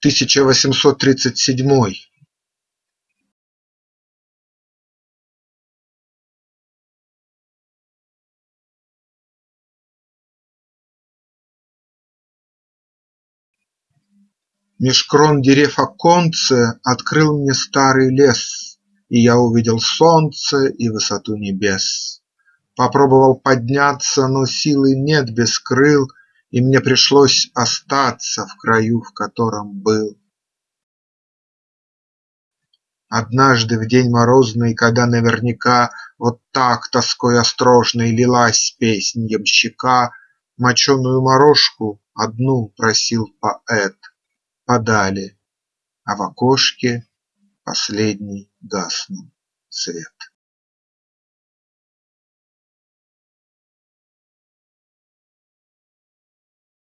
тысяча восемьсот тридцать седьмой Меж крон дерев оконце Открыл мне старый лес, И я увидел солнце И высоту небес. Попробовал подняться, но силы нет без крыл, И мне пришлось остаться В краю, в котором был. Однажды в день морозный, Когда наверняка Вот так тоской острожной Лилась песнь ямщика, Моченую морожку одну просил поэт подали, А в окошке последний гаснул свет.